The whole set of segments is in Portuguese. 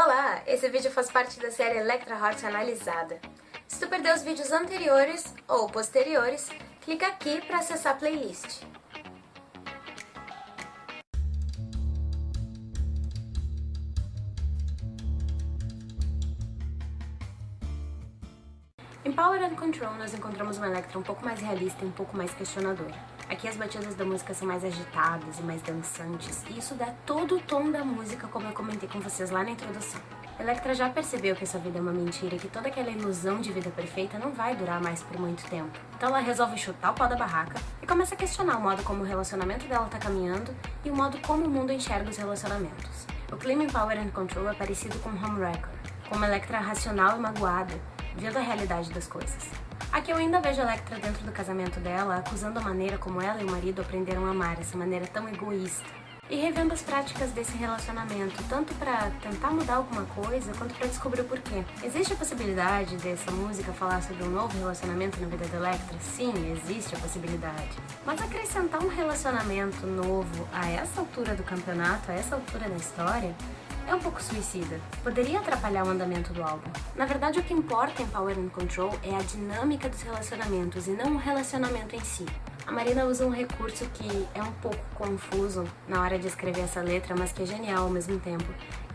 Olá! Esse vídeo faz parte da série Electra Heart Analisada. Se tu perdeu os vídeos anteriores ou posteriores, clica aqui para acessar a playlist. Em Power and Control nós encontramos uma Electra um pouco mais realista e um pouco mais questionadora. Aqui as batidas da música são mais agitadas e mais dançantes, e isso dá todo o tom da música, como eu comentei com vocês lá na introdução. Electra já percebeu que essa vida é uma mentira e que toda aquela ilusão de vida perfeita não vai durar mais por muito tempo. Então ela resolve chutar o pau da barraca e começa a questionar o modo como o relacionamento dela tá caminhando e o modo como o mundo enxerga os relacionamentos. O clima em Power and Control é parecido com Homewrecker, com uma Electra racional e magoada, vendo a realidade das coisas. Aqui eu ainda vejo Electra dentro do casamento dela, acusando a maneira como ela e o marido aprenderam a amar, essa maneira tão egoísta. E revendo as práticas desse relacionamento, tanto para tentar mudar alguma coisa, quanto para descobrir o porquê. Existe a possibilidade dessa música falar sobre um novo relacionamento na vida da Electra? Sim, existe a possibilidade. Mas acrescentar um relacionamento novo a essa altura do campeonato, a essa altura da história, é um pouco suicida. Poderia atrapalhar o andamento do álbum. Na verdade, o que importa em Power and Control é a dinâmica dos relacionamentos e não o relacionamento em si. A Marina usa um recurso que é um pouco confuso na hora de escrever essa letra, mas que é genial ao mesmo tempo,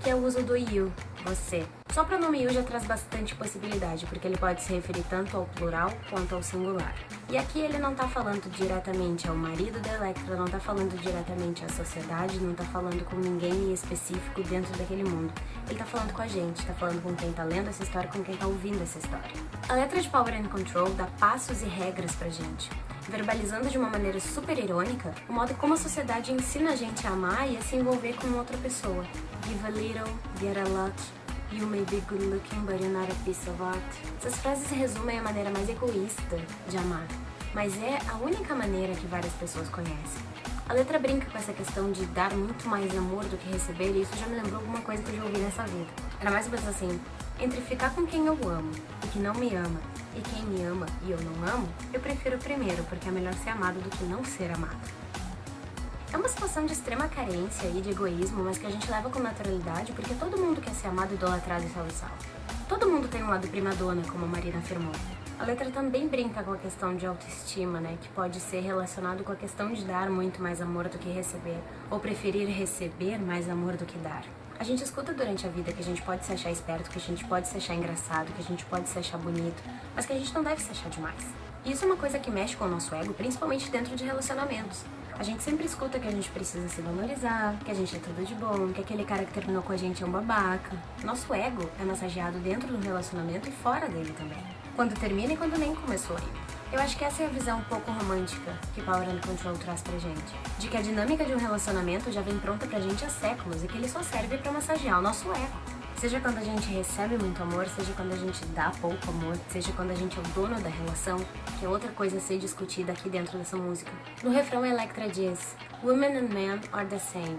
que é o uso do you, você. Só o pronome you já traz bastante possibilidade, porque ele pode se referir tanto ao plural quanto ao singular. E aqui ele não tá falando diretamente ao marido da Electra, não tá falando diretamente à sociedade, não tá falando com ninguém específico dentro daquele mundo. Ele tá falando com a gente, tá falando com quem tá lendo essa história, com quem tá ouvindo essa história. A letra de Power and Control dá passos e regras pra gente verbalizando de uma maneira super irônica o modo como a sociedade ensina a gente a amar e a se envolver com outra pessoa. Give a little, get a lot, you may be good looking but you're not a piece of art. Essas frases resumem a maneira mais egoísta de amar, mas é a única maneira que várias pessoas conhecem. A letra brinca com essa questão de dar muito mais amor do que receber e isso já me lembrou alguma coisa que eu já ouvi nessa vida. Era mais ou menos assim, entre ficar com quem eu amo e que não me ama e quem me ama e eu não amo, eu prefiro o primeiro, porque é melhor ser amado do que não ser amado. É uma situação de extrema carência e de egoísmo, mas que a gente leva com naturalidade porque todo mundo quer ser amado, idolatrado e salve salve. Todo mundo tem um lado primadona, como a Marina afirmou. A letra também brinca com a questão de autoestima, né, que pode ser relacionado com a questão de dar muito mais amor do que receber, ou preferir receber mais amor do que dar. A gente escuta durante a vida que a gente pode se achar esperto, que a gente pode se achar engraçado, que a gente pode se achar bonito, mas que a gente não deve se achar demais. E isso é uma coisa que mexe com o nosso ego, principalmente dentro de relacionamentos. A gente sempre escuta que a gente precisa se valorizar, que a gente é tudo de bom, que aquele cara que terminou com a gente é um babaca. Nosso ego é massageado dentro do relacionamento e fora dele também. Quando termina e quando nem começou ainda. Eu acho que essa é a visão um pouco romântica que Power and Control traz pra gente. De que a dinâmica de um relacionamento já vem pronta pra gente há séculos e que ele só serve pra massagear o nosso ego. Seja quando a gente recebe muito amor, seja quando a gente dá pouco amor, seja quando a gente é o dono da relação, que é outra coisa a ser discutida aqui dentro dessa música. No refrão, a Electra diz Women and men are the same,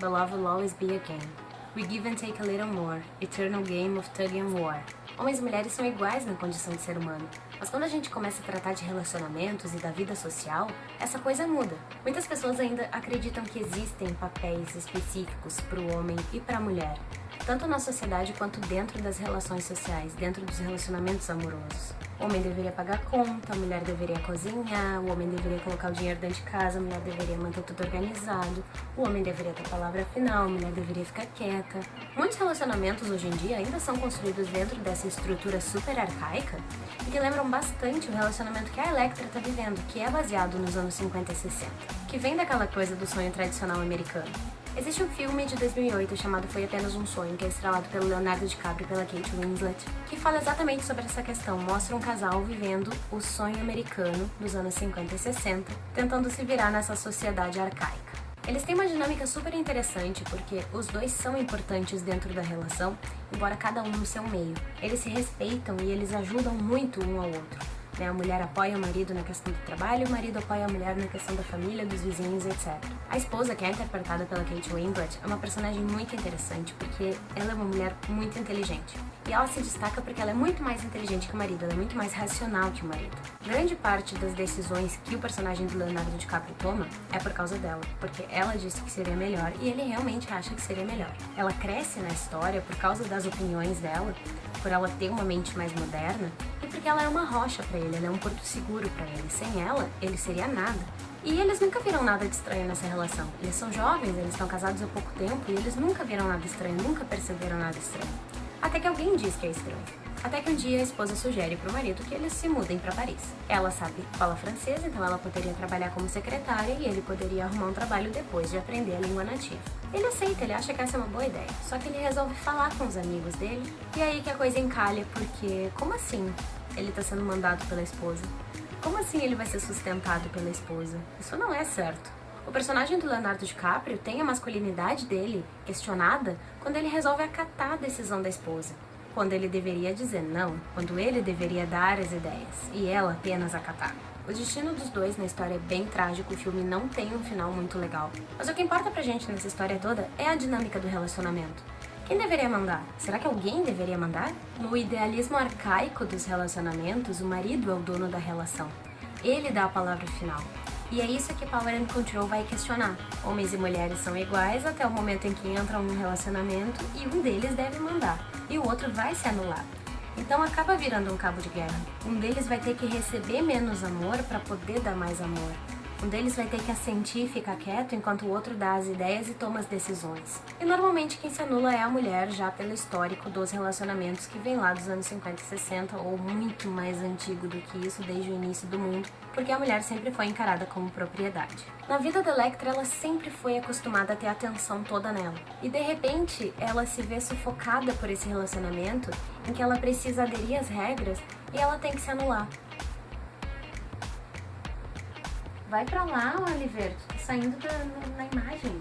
but love will always be a game. We give and take a little more, eternal game of tug and war. Homens e mulheres são iguais na condição de ser humano, mas quando a gente começa a tratar de relacionamentos e da vida social, essa coisa muda. Muitas pessoas ainda acreditam que existem papéis específicos para o homem e para a mulher, tanto na sociedade quanto dentro das relações sociais, dentro dos relacionamentos amorosos. O homem deveria pagar conta, a mulher deveria cozinhar, o homem deveria colocar o dinheiro dentro de casa, a mulher deveria manter tudo organizado, o homem deveria ter palavra final, a mulher deveria ficar quieta. Muitos relacionamentos hoje em dia ainda são construídos dentro dessa estrutura super arcaica e que lembram bastante o relacionamento que a Electra está vivendo, que é baseado nos anos 50 e 60, que vem daquela coisa do sonho tradicional americano. Existe um filme de 2008 chamado Foi Apenas um Sonho, que é estrelado pelo Leonardo DiCaprio e pela Kate Winslet, que fala exatamente sobre essa questão, mostra um casal vivendo o sonho americano dos anos 50 e 60, tentando se virar nessa sociedade arcaica. Eles têm uma dinâmica super interessante porque os dois são importantes dentro da relação, embora cada um no seu meio. Eles se respeitam e eles ajudam muito um ao outro. Né? A mulher apoia o marido na questão do trabalho, o marido apoia a mulher na questão da família, dos vizinhos, etc. A esposa, que é interpretada pela Kate Winslet, é uma personagem muito interessante porque ela é uma mulher muito inteligente. E ela se destaca porque ela é muito mais inteligente que o marido, ela é muito mais racional que o marido. Grande parte das decisões que o personagem do Leonardo DiCaprio toma é por causa dela, porque ela disse que seria melhor e ele realmente acha que seria melhor. Ela cresce na história por causa das opiniões dela, por ela ter uma mente mais moderna e porque ela é uma rocha para ele, ela é um porto seguro para ele. Sem ela, ele seria nada. E eles nunca viram nada de estranho nessa relação. Eles são jovens, eles estão casados há pouco tempo e eles nunca viram nada estranho, nunca perceberam nada estranho. Até que alguém diz que é estranho. Até que um dia a esposa sugere para o marido que eles se mudem para Paris. Ela sabe fala francês, então ela poderia trabalhar como secretária e ele poderia arrumar um trabalho depois de aprender a língua nativa. Ele aceita, ele acha que essa é uma boa ideia. Só que ele resolve falar com os amigos dele e aí que a coisa encalha, porque como assim ele está sendo mandado pela esposa? Como assim ele vai ser sustentado pela esposa? Isso não é certo. O personagem do Leonardo DiCaprio tem a masculinidade dele questionada quando ele resolve acatar a decisão da esposa, quando ele deveria dizer não, quando ele deveria dar as ideias e ela apenas acatar. O destino dos dois na história é bem trágico, o filme não tem um final muito legal. Mas o que importa pra gente nessa história toda é a dinâmica do relacionamento. Quem deveria mandar? Será que alguém deveria mandar? No idealismo arcaico dos relacionamentos, o marido é o dono da relação. Ele dá a palavra final. E é isso que Power and Control vai questionar. Homens e mulheres são iguais até o momento em que entram num relacionamento e um deles deve mandar, e o outro vai se anular. Então acaba virando um cabo de guerra. Um deles vai ter que receber menos amor para poder dar mais amor. Um deles vai ter que assentir e ficar quieto enquanto o outro dá as ideias e toma as decisões. E normalmente quem se anula é a mulher, já pelo histórico dos relacionamentos que vem lá dos anos 50 e 60, ou muito mais antigo do que isso, desde o início do mundo, porque a mulher sempre foi encarada como propriedade. Na vida da Electra, ela sempre foi acostumada a ter a atenção toda nela. E de repente, ela se vê sufocada por esse relacionamento em que ela precisa aderir às regras e ela tem que se anular. Vai pra lá, Oliver. Tu tá saindo da, na, na imagem.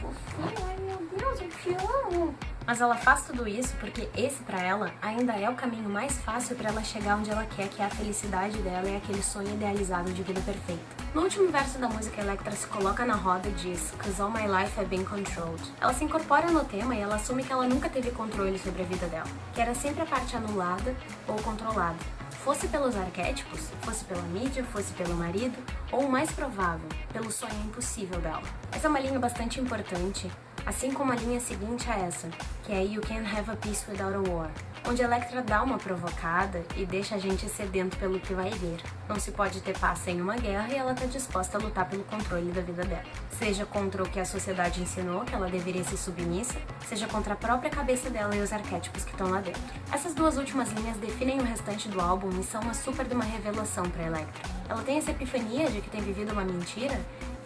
Fofinho, ai meu Deus, eu te amo. Mas ela faz tudo isso porque esse para ela ainda é o caminho mais fácil para ela chegar onde ela quer, que é a felicidade dela e aquele sonho idealizado de vida perfeita. No último verso da música, Electra se coloca na roda e diz Cause all my life I've been controlled. Ela se incorpora no tema e ela assume que ela nunca teve controle sobre a vida dela, que era sempre a parte anulada ou controlada fosse pelos arquétipos, fosse pela mídia, fosse pelo marido, ou o mais provável, pelo sonho impossível dela. Essa é uma linha bastante importante, assim como a linha seguinte a essa, que é You Can't Have a Peace Without a War onde Electra dá uma provocada e deixa a gente sedento pelo que vai vir. Não se pode ter paz sem uma guerra e ela está disposta a lutar pelo controle da vida dela. Seja contra o que a sociedade ensinou, que ela deveria ser submissa, seja contra a própria cabeça dela e os arquétipos que estão lá dentro. Essas duas últimas linhas definem o restante do álbum e são uma super de uma revelação para Electra. Ela tem essa epifania de que tem vivido uma mentira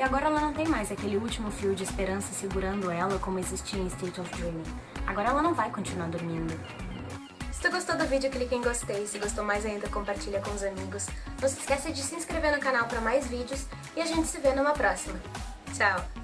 e agora ela não tem mais aquele último fio de esperança segurando ela como existia em State of Dreaming. Agora ela não vai continuar dormindo. Se tu gostou do vídeo, clique em gostei. Se gostou mais ainda, compartilha com os amigos. Não se esqueça de se inscrever no canal para mais vídeos e a gente se vê numa próxima. Tchau!